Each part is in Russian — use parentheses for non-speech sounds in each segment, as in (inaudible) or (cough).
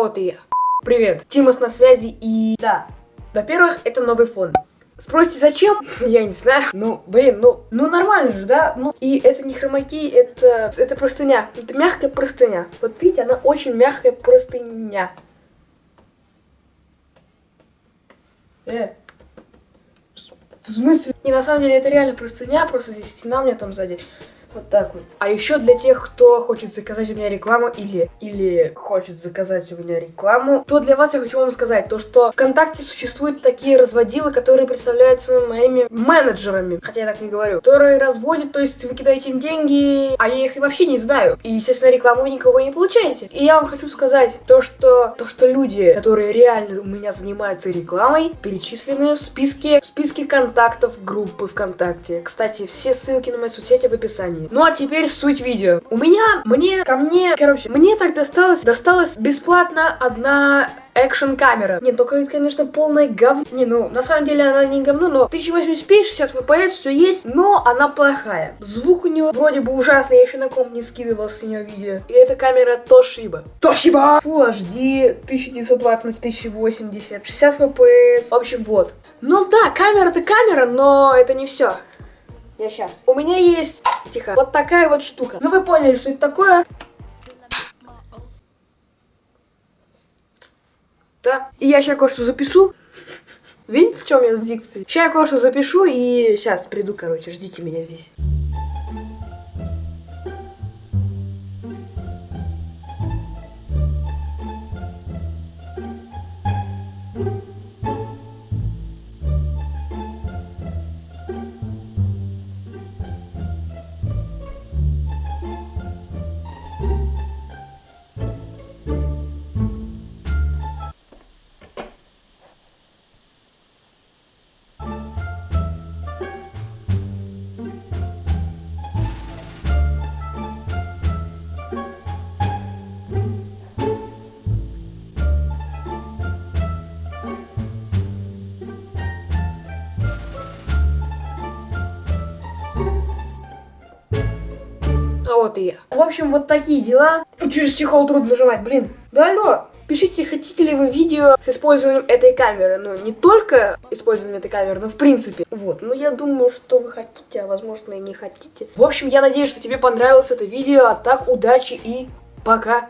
вот и я. Привет, Тимас на связи и... Да, во-первых, это новый фон. Спросите, зачем? (laughs) Я не знаю. Ну, блин, ну, ну нормально же, да? Ну, и это не хромаки, это, это простыня. Это мягкая простыня. Вот видите, она очень мягкая простыня. Э. В смысле? Не, на самом деле, это реально простыня, просто здесь стена у меня там сзади. Вот так вот. А еще для тех, кто хочет заказать у меня рекламу или, или хочет заказать у меня рекламу, то для вас я хочу вам сказать, то что ВКонтакте существуют такие разводилы, которые представляются моими менеджерами, хотя я так не говорю, которые разводят, то есть вы кидаете им деньги, а я их вообще не знаю. И, естественно, рекламу никого не получаете. И я вам хочу сказать то, что, то, что люди, которые реально у меня занимаются рекламой, перечислены в списке, в списке контактов группы ВКонтакте. Кстати, все ссылки на мои соцсети в описании описании. Ну а теперь суть видео. У меня, мне, ко мне, короче, мне так досталось, досталась бесплатно одна экшен камера. Не, только это, конечно, полное говно. Не, ну, на самом деле она не говно, но 1080p, 60 fps, все есть, но она плохая. Звук у нее вроде бы ужасный, я еще на комп не скидывал с нее видео. И эта камера Toshiba. Toshiba! Full HD, 1920 на 1080, 60 fps, в общем, вот. Ну да, камера-то камера, но это не все. Я сейчас. У меня есть, тихо, вот такая вот штука. Ну вы поняли, что это такое? Да. И я сейчас кое-что запишу. Видите, в чем я с дикцией? Сейчас я кое-что запишу и сейчас приду, короче, ждите меня здесь. А вот и я. В общем, вот такие дела. Через чехол трудно нажимать, блин. Да алло. Пишите, хотите ли вы видео с использованием этой камеры. Ну, не только использованием этой камеры, но в принципе. Вот. Ну, я думаю, что вы хотите, а возможно и не хотите. В общем, я надеюсь, что тебе понравилось это видео. А так, удачи и пока.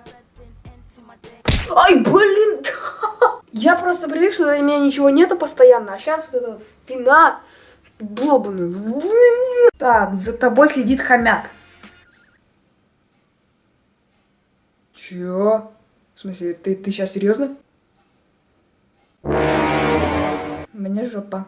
Ай, блин! (laughs) Я просто привык, что у меня ничего нету постоянно. А сейчас вот эта стена долбаная. Так, за тобой следит хомяк. Чё? В смысле, ты, ты сейчас серьезно? Мне жопа.